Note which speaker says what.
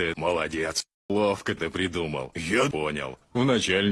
Speaker 1: Ты молодец. Ловко ты придумал. Я понял. Вначале